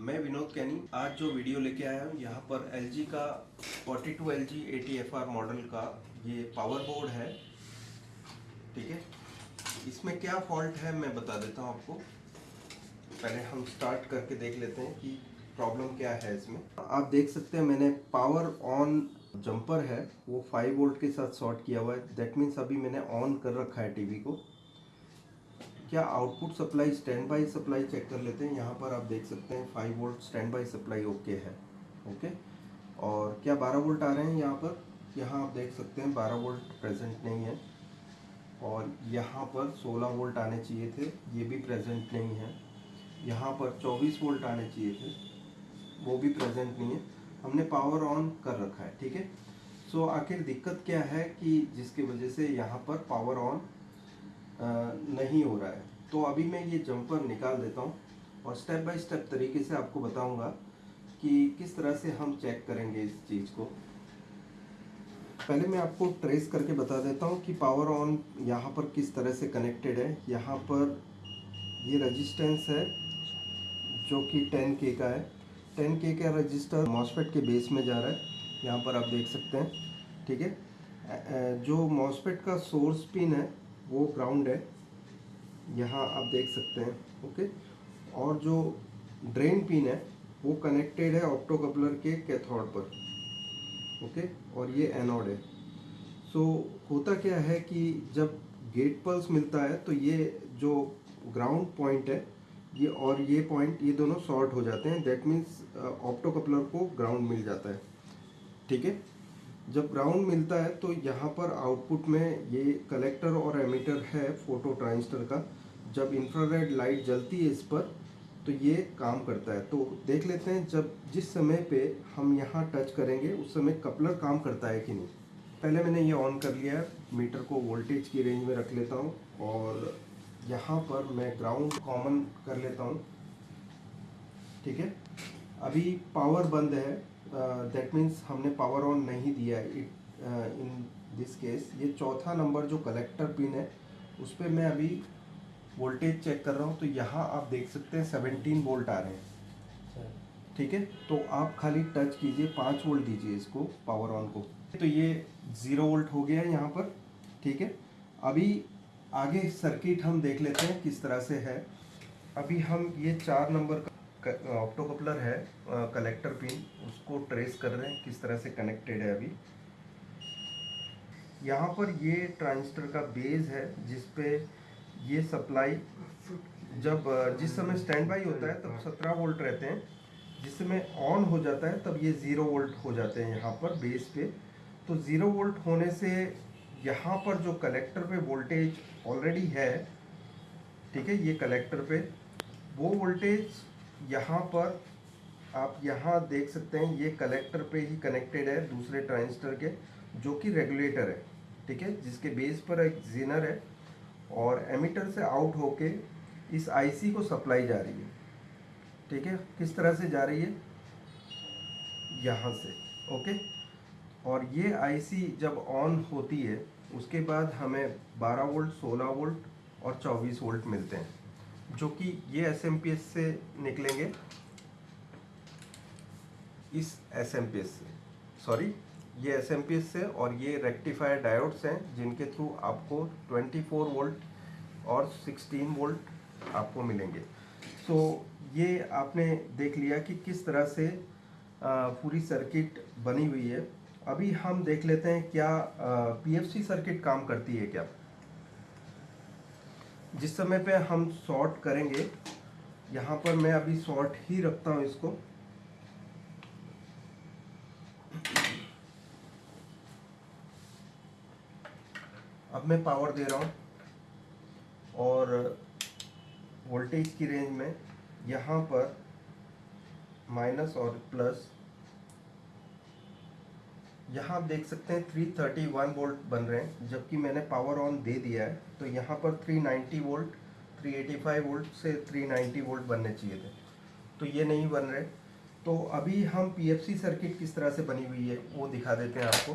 मैं विनोद कैनी आज जो वीडियो लेके आया हूँ, यहाँ पर एलजी का 42 टू एल जी मॉडल का ये पावर बोर्ड है। ठीक है? इसमें क्या फॉल्ट है मैं बता देता हूँ आपको। पहले हम स्टार्ट करके देख लेते हैं कि प्रॉब्लम क्या है इसमें। आप देख सकते हैं मैंने पावर ऑन जंपर है, वो 5 वोल्ट के साथ शॉर्ट किया हुआ है। दैट मीन्स अभी मैंने ऑन कर रखा है टीवी को। क्या output supply stand by supply check कर लेते हैं? यहाँ पर आप देख सकते हैं five volt stand by supply okay है ओके और क्या बारह वोल्ट आ रहे हैं यहाँ पर? यहाँ आप देख सकते हैं बारह वोल्ट प्रेजेंट नहीं है और यहाँ पर सोलह वोल्ट आने चाहिए थे, ये भी प्रेजेंट नहीं है। यहाँ पर चौबीस वोल्ट आने चाहिए थे, वो भी प्रेजेंट नहीं है। हमने पावर ऑन कर रखा है, ठीक है? सो आखिर दिक्कत क्या है कि जिसकी वजह से यहाँ पर पावर ऑन नहीं हो रहा है। तो अभी मैं ये जंपर निकाल देता हूँ और स्टेप बाय स्टेप तरीके से आपको बताऊँगा कि किस तरह से हम चेक करेंगे इस चीज़ को। पहले मैं आपको ट्रेस करके बता देता हूँ कि पावर ऑन यहाँ पर किस तरह से कनेक्टेड है। यहाँ पर ये रजिस्टेंस है, जो कि 10 के का है। 10 के का रजिस्टर मॉसफेट के बेस में जा रहा है। यहाँ पर आप देख सकते हैं, ठीक है? जो मॉसफेट का सोर्स पिन है वो ग्राउंड है। यहाँ आप देख सकते हैं ओके और जो ड्रेन पिन है, वो कनेक्टेड है ऑप्टोकपलर के कैथोड पर ओके और ये एनोड है। सो होता क्या है कि जब गेट पल्स मिलता है तो ये जो ग्राउंड पॉइंट है, ये और ये पॉइंट ये दोनों शॉर्ट हो जाते हैं। दैट मीन्स ऑप्टोकपलर को ग्राउंड मिल जाता है, ठीक है? जब ग्राउंड मिलता है तो यहाँ पर आउटपुट में ये कलेक्टर और एमीटर है फ़ोटो ट्रांजिस्टर का। जब इंफ्रारेड लाइट जलती है इस पर तो ये काम करता है। तो देख लेते हैं, जब जिस समय पे हम यहाँ टच करेंगे, उस समय कपलर काम करता है कि नहीं। पहले मैंने ये ऑन कर लिया है मीटर को वोल्टेज की रेंज में रख लेता हूँ और यहाँ पर मैं ग्राउंड कॉमन कर लेता हूँ। ठीक है? अभी पावर बंद है। दैट uh, मीन्स हमने पावर ऑन नहीं दिया है इट इन दिस केस ये चौथा नंबर जो कलेक्टर पिन है उस पर मैं अभी वोल्टेज चेक कर रहा हूँ तो यहाँ आप देख सकते हैं सेवनटीन वोल्ट आ रहे हैं। ठीक है? तो आप खाली टच कीजिए पाँच वोल्ट दीजिए इसको पावर ऑन को। तो ये ज़ीरो वोल्ट हो गया है यहाँ पर। ठीक है? अभी आगे सर्किट हम देख लेते हैं किस तरह से है। अभी हम ये चार नंबर का ऑप्टो कपलर है कलेक्टर पिन उसको ट्रेस कर रहे हैं, किस तरह से कनेक्टेड है अभी। यहाँ पर ये ट्रांजिस्टर का बेस है, जिस पे ये सप्लाई जब जिस समय स्टैंड बाई होता है, तब 17 वोल्ट रहते हैं। जिस समय ऑन हो जाता है, तब ये ज़ीरो वोल्ट हो जाते हैं यहाँ पर बेस पे। तो ज़ीरो वोल्ट होने से यहाँ पर जो कलेक्टर पे वोल्टेज ऑलरेडी है, ठीक है, ये कलेक्टर पे, वो वोल्टेज यहाँ पर आप यहाँ देख सकते हैं, ये कलेक्टर पे ही कनेक्टेड है दूसरे ट्रांजिस्टर के, जो कि रेगुलेटर है, ठीक है? जिसके बेस पर एक जीनर है और एमीटर से आउट होके इस आईसी को सप्लाई जा रही है, ठीक है? किस तरह से जा रही है? यहाँ से ओके और ये आईसी जब ऑन होती है, उसके बाद हमें 12 वोल्ट 16 वोल्ट और 24 वोल्ट मिलते हैं। जो कि ये एसएमपीएस से निकलेंगे। इस एसएमपीएस से सॉरी ये एसएमपीएस से और ये रेक्टिफायर डायोड्स हैं जिनके थ्रू आपको 24 वोल्ट और 16 वोल्ट आपको मिलेंगे। सो so, ये आपने देख लिया कि किस तरह से पूरी सर्किट बनी हुई है। अभी हम देख लेते हैं क्या पीएफसी सर्किट काम करती है क्या। जिस समय पे हम सॉर्ट करेंगे, यहाँ पर मैं अभी सॉर्ट ही रखता हूँ इसको। अब मैं पावर दे रहा हूँ और वोल्टेज की रेंज में यहाँ पर माइनस और प्लस यहाँ आप देख सकते हैं 331 वोल्ट बन रहे हैं, जबकि मैंने पावर ऑन दे दिया है। तो यहाँ पर 390 वोल्ट 385 वोल्ट से 390 वोल्ट बनने चाहिए थे। तो ये नहीं बन रहे। तो अभी हम पीएफसी सर्किट किस तरह से बनी हुई है, वो दिखा देते हैं आपको।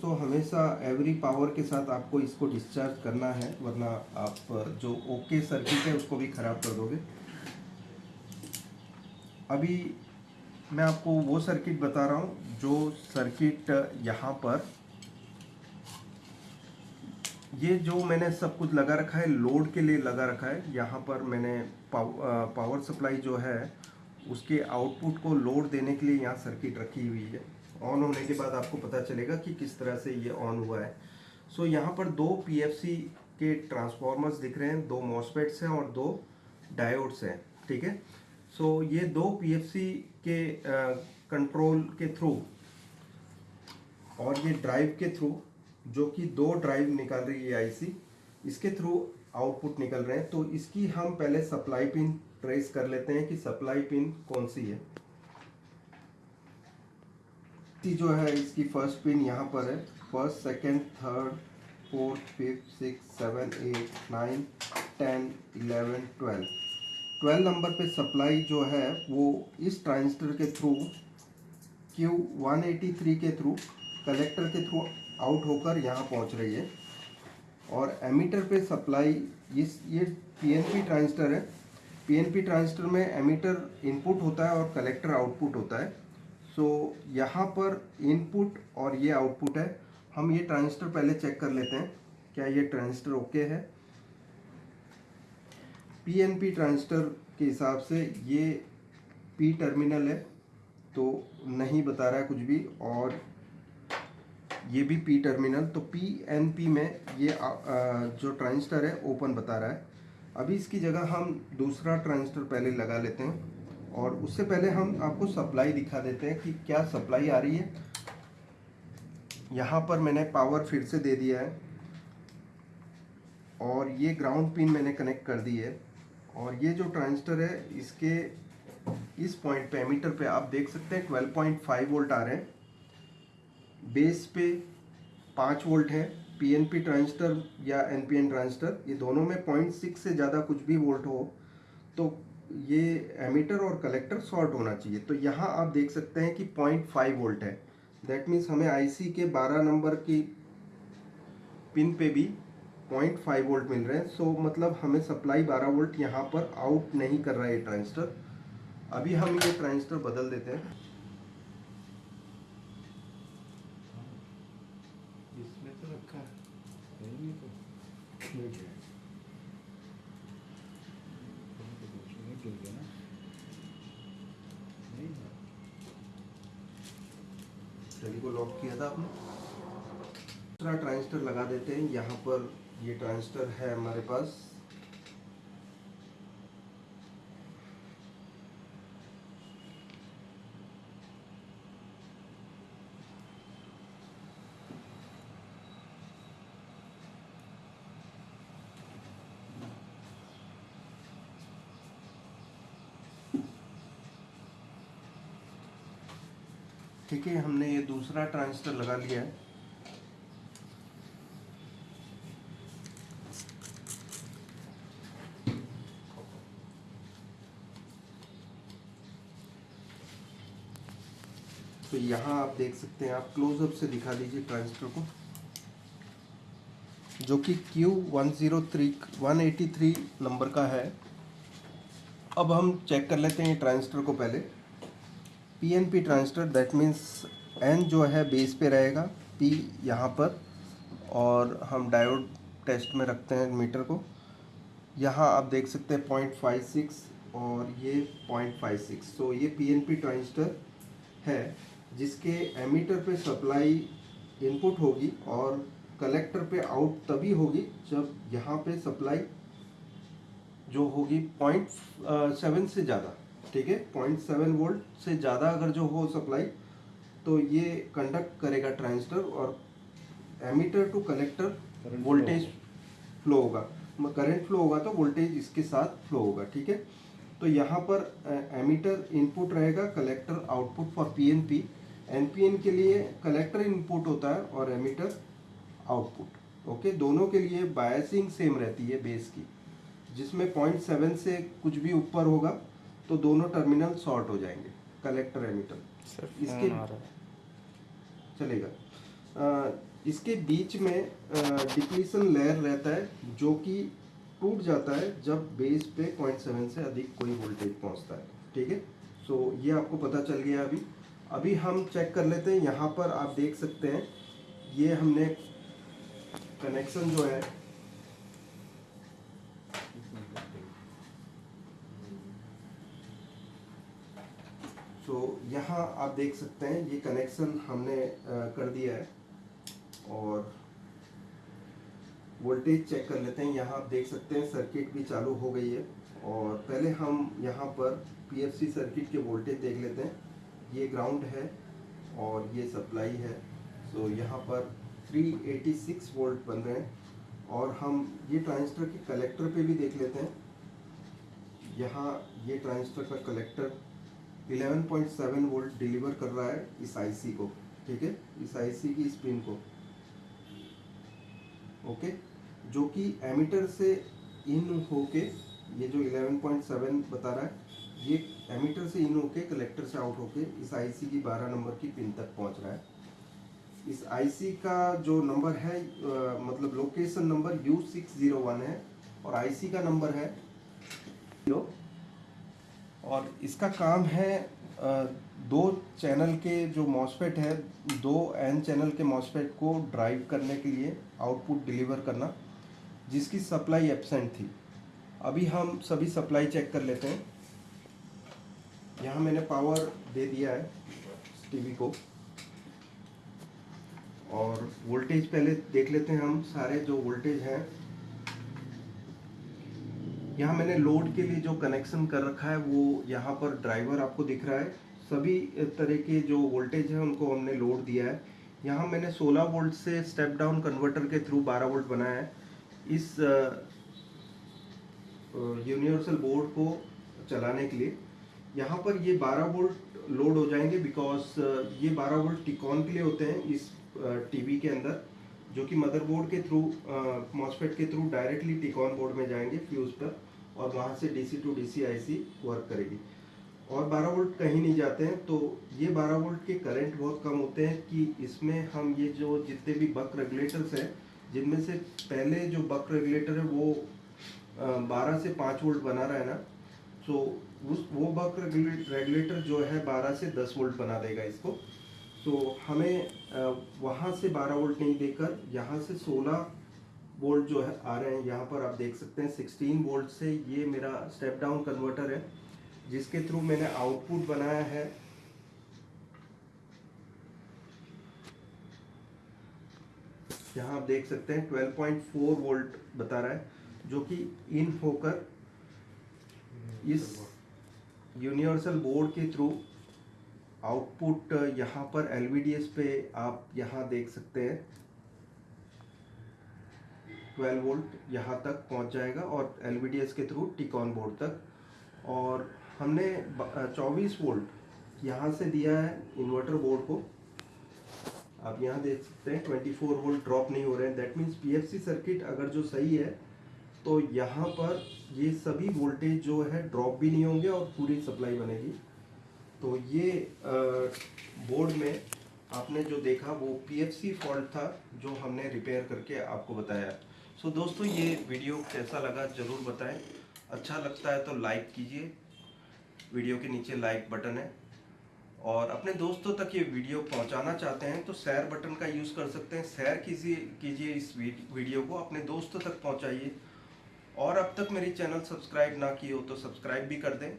तो हमेशा एवरी पावर के साथ आपको इसको डिस्चार्ज करना है, वरना आप, जो ओके सर्किट है, उसको भी ख़राब कर दोगे। अभी मैं आपको वो सर्किट बता रहा हूँ जो सर्किट यहाँ पर ये जो मैंने सब कुछ लगा रखा है लोड के लिए लगा रखा है यहाँ पर मैंने पाव, पावर सप्लाई जो है उसके आउटपुट को लोड देने के लिए यहाँ सर्किट रखी हुई है। ऑन होने के बाद आपको पता चलेगा कि किस तरह से ये ऑन हुआ है। सो so, यहाँ पर दो पीएफसी के ट्रांसफॉर्मर्स दिख रहे हैं दो मॉसपेट्स हैं और दो डायोड्स हैं ठीक है? सो so, ये दो पीएफसी के कंट्रोल के थ्रू और ये ड्राइव के थ्रू जो कि दो ड्राइव निकाल रही है आईसी इसके थ्रू आउटपुट निकल रहे हैं। तो इसकी हम पहले सप्लाई पिन ट्रेस कर लेते हैं कि सप्लाई पिन कौन सी है। जो है इसकी फ़र्स्ट पिन यहाँ पर है। First second third fourth fifth six seven eight nine ten eleven twelve twelve number पे सप्लाई जो है वो इस ट्रांजिस्टर के through Q one eighty three के थ्रू कलेक्टर के थ्रू आउट होकर यहाँ पहुँच रही है। और एमीटर पे सप्लाई इस ये पीएनपी ट्रांजिस्टर है। पीएनपी ट्रांजिस्टर में एमीटर इनपुट होता है और कलेक्टर आउटपुट होता है। सो so, यहाँ पर इनपुट और ये आउटपुट है। हम ये ट्रांजिस्टर पहले चेक कर लेते हैं क्या ये ट्रांजिस्टर ओके है? पीएनपी ट्रांजिस्टर के हिसाब से ये पी टर्मिनल है तो नहीं बता रहा है कुछ भी, और ये भी पी टर्मिनल तो पी एन पी में ये जो ट्रांजिस्टर है ओपन बता रहा है। अभी इसकी जगह हम दूसरा ट्रांजिस्टर पहले लगा लेते हैं, और उससे पहले हम आपको सप्लाई दिखा देते हैं कि क्या सप्लाई आ रही है। यहाँ पर मैंने पावर फिर से दे दिया है, और ये ग्राउंड पिन मैंने कनेक्ट कर दी है। और ये जो ट्रांजिस्टर है, इसके इस पॉइंट पे एमीटर पे आप देख सकते हैं 12.5 वोल्ट आ रहे हैं। बेस पे पाँच वोल्ट है पीएनपी ट्रांजिस्टर या एनपीएन ट्रांजिस्टर, ये दोनों में पॉइंट सिक्स से ज़्यादा कुछ भी वोल्ट हो तो ये एमीटर और कलेक्टर शॉर्ट होना चाहिए। तो यहाँ आप देख सकते हैं कि पॉइंट फाइव वोल्ट है। दैट मीन्स हमें आईसी के बारह नंबर की पिन पे भी पॉइंट फाइव वोल्ट मिल रहे हैं। सो मतलब हमें सप्लाई बारह वोल्ट यहाँ पर आउट नहीं कर रहा है ये ट्रांजिस्टर। अभी हम ये ट्रांजिस्टर बदल देते हैं। को लॉक किया था आपने। दूसरा ट्रांजिस्टर लगा देते हैं यहाँ पर। ये ट्रांजिस्टर है हमारे पास। ठीक है हमने ये दूसरा ट्रांजिस्टर लगा लिया है। तो यहाँ आप देख सकते हैं, आप क्लोजअप से दिखा दीजिए ट्रांजिस्टर को। जो कि Q one zero three one eighty three number का है। अब हम चेक कर लेते हैं ट्रांजिस्टर को पहले। P N P transistor that means N जो है बेस पे रहेगा पी यहाँ पर, और हम डायोड टेस्ट में रखते हैं मीटर को। यहाँ आप देख सकते हैं पॉइंट फाइव सिक्स और ये पॉइंट फाइव सिक्स तो ये पी एन पी ट्रांजिस्टर है। जिसके एमीटर पे सप्लाई इनपुट होगी और कलेक्टर पे आउट तभी होगी जब यहाँ पे सप्लाई जो होगी पॉइंट सेवन से ज़्यादा ठीक है? पॉइंट सेवन वोल्ट से ज़्यादा अगर जो हो सप्लाई तो ये कंडक्ट करेगा ट्रांजिस्टर और emitter to collector voltage flow होगा। करंट फ्लो होगा तो वोल्टेज इसके साथ फ्लो होगा ठीक है? तो यहाँ पर एमीटर इनपुट रहेगा collector output for PNP NPN के लिए कलेक्टर इनपुट होता है और एमीटर आउटपुट ओके दोनों के लिए बायसिंग सेम रहती है बेस की। जिसमें पॉइंट सेवन से कुछ भी ऊपर होगा तो दोनों टर्मिनल शॉर्ट हो जाएँगे कलेक्टर एमीटर इसके चलेगा। आ, इसके बीच में डिप्लीसन लेयर रहता है जो कि टूट जाता है जब बेस पे पॉइंट सेवन से अधिक कोई वोल्टेज पहुँचता है। ठीक है? सो सो ये आपको पता चल गया अभी। अभी हम चेक कर लेते हैं यहाँ पर आप देख सकते हैं ये हमने कनेक्शन जो है सो so, यहाँ आप देख सकते हैं ये कनेक्शन हमने कर दिया है और वोल्टेज चेक कर लेते हैं यहाँ आप देख सकते हैं सर्किट भी चालू हो गई है और पहले हम यहाँ पर पीएफसी सर्किट के वोल्टेज देख लेते हैं। ये ग्राउंड है और ये सप्लाई है। सो so, यहाँ पर 386 वोल्ट बन रहे हैं और हम ये ट्रांजिस्टर के कलेक्टर पे भी देख लेते हैं। यहाँ ये ट्रांजिस्टर का कलेक्टर 11.7 वोल्ट डिलीवर कर रहा है इस आईसी को ठीक है? इस आईसी की स्पिन को ओके? जो कि एमीटर से इन होके ये जो 11.7 बता रहा है ये एमीटर से इन होके कलेक्टर से आउट होके इस आईसी की 12 नंबर की पिन तक पहुँच रहा है। इस आईसी का जो नंबर है आ, मतलब location number U six zero one है और आईसी का नंबर है और इसका काम है आ, दो चैनल के जो मॉसफेट है दो एन चैनल के मॉसफेट को ड्राइव करने के लिए आउटपुट डिलीवर करना जिसकी सप्लाई एबसेंट थी। अभी हम सभी सप्लाई चेक कर लेते हैं। यहाँ मैंने पावर दे दिया है टीवी को। और वोल्टेज पहले देख लेते हैं हम सारे जो वोल्टेज हैं। यहाँ मैंने लोड के लिए जो कनेक्शन कर रखा है, वो यहाँ पर ड्राइवर आपको दिख रहा है। सभी तरह के जो वोल्टेज है, उनको हमने लोड दिया है। यहाँ मैंने 16 वोल्ट से स्टेप डाउन कन्वर्टर के थ्रू 12 वोल्ट बनाया है। इस यूनिवर्सल बोर्ड को चलाने के लिए। यहाँ पर ये 12 वोल्ट लोड हो जाएँगे बिकॉज़ ये 12 वोल्ट टिकॉन के लिए होते हैं इस टीवी के अंदर, जो कि मदरबोर्ड के थ्रू मॉसफेट के through directly T con board में जाएँगे फ्यूज पर और वहाँ से DC to DC IC work करेगी। और 12 वोल्ट कहीं नहीं जाते हैं तो ये 12 वोल्ट के करंट बहुत कम होते हैं कि इसमें हम ये जो जितने भी बक रेगुलेटर्स हैं, जिनमें से पहले जो बक रेगुलेटर है वो बारह से पाँच वोल्ट बना रहा है ना तो उस वो बक रेगुलेटर जो है बारह से दस वोल्ट बना देगा इसको। तो हमें वहाँ से 12 वोल्ट नहीं देकर यहाँ से 16 वोल्ट जो है आ रहे हैं। यहाँ पर आप देख सकते हैं 16 वोल्ट से ये मेरा स्टेप डाउन कन्वर्टर है, जिसके थ्रू मैंने आउटपुट बनाया है। यहाँ आप देख सकते हैं 12.4 वोल्ट बता रहा है, जो कि इन होकर इस यूनिवर्सल बोर्ड के थ्रू आउटपुट यहाँ पर एलवीडीएस पे आप यहाँ देख सकते हैं। 12 वोल्ट यहाँ तक पहुँच जाएगा और एलवीडीएस के थ्रू टिकॉन बोर्ड तक। और हमने 24 वोल्ट यहाँ से दिया है इन्वर्टर बोर्ड को। आप यहाँ देख सकते हैं 24 वोल्ट ड्रॉप नहीं हो रहे हैं। दैट मीन्स पीएफसी सर्किट अगर जो सही है तो यहाँ पर ये सभी वोल्टेज जो है ड्रॉप भी नहीं होंगे और पूरी सप्लाई बनेगी। तो ये बोर्ड में आपने जो देखा वो पीएफसी फॉल्ट था जो हमने रिपेयर करके आपको बताया। सो so, दोस्तों ये वीडियो कैसा लगा ज़रूर बताएँ। अच्छा लगता है तो लाइक कीजिए। वीडियो के नीचे लाइक बटन है। और अपने दोस्तों तक ये वीडियो पहुंचाना चाहते हैं तो शेयर बटन का यूज़ कर सकते हैं। शेयर कीजिए कीजिए इस वीडियो को। अपने दोस्तों तक पहुंचाइए। और अब तक मेरी चैनल सब्सक्राइब ना की हो तो सब्सक्राइब भी कर दें।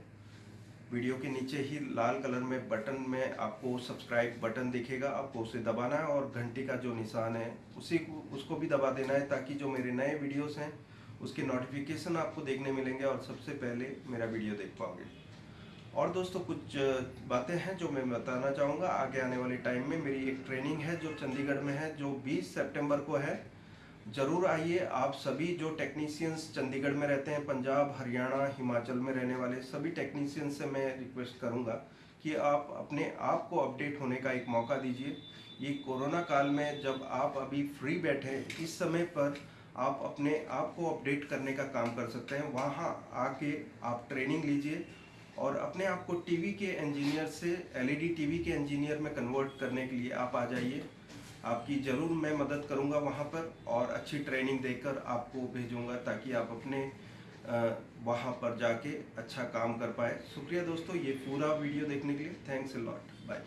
वीडियो के नीचे ही लाल कलर में बटन में आपको सब्सक्राइब बटन दिखेगा, आपको उसे दबाना है और घंटी का जो निशान है, उसी को, उसको भी दबा देना है ताकि जो मेरे नए वीडियोस हैं, उसके नोटिफिकेशन आपको देखने मिलेंगे और सबसे पहले मेरा वीडियो देख पाओगे। और दोस्तों, कुछ बातें हैं जो मैं बताना चाहूँगा। आगे आने वाले टाइम में मेरी एक ट्रेनिंग है जो चंडीगढ़ में है, जो 20 सितंबर को है। ज़रूर आइए। आप सभी जो टेक्नीशियंस चंडीगढ़ में रहते हैं, पंजाब, हरियाणा, हिमाचल में रहने वाले सभी टेक्नीशियंस से मैं रिक्वेस्ट करूँगा कि आप अपने आप को अपडेट होने का एक मौका दीजिए। ये कोरोना काल में जब आप अभी फ्री बैठे, इस समय पर आप अपने आप को अपडेट करने का काम कर सकते हैं। वहाँ आके आप ट्रेनिंग लीजिए और अपने आप को टीवी के इंजीनियर से एलईडी टीवी के इंजीनियर में कन्वर्ट करने के लिए आप आ जाइए। आपकी ज़रूर मैं मदद करूँगा वहाँ पर और अच्छी ट्रेनिंग देकर आपको भेजूँगा ताकि आप अपने वहाँ पर जाके अच्छा काम कर पाए। शुक्रिया दोस्तों, ये पूरा वीडियो देखने के लिए। Thanks a lot bye